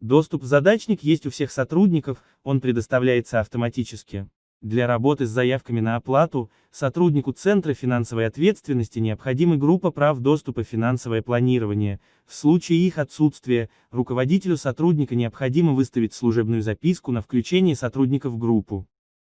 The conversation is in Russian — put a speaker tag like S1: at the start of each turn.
S1: Доступ в задачник есть у всех сотрудников, он предоставляется автоматически. Для работы с заявками на оплату, сотруднику Центра финансовой ответственности необходима группа прав доступа финансовое планирование. В случае их отсутствия, руководителю сотрудника необходимо выставить служебную записку на включение сотрудника в группу.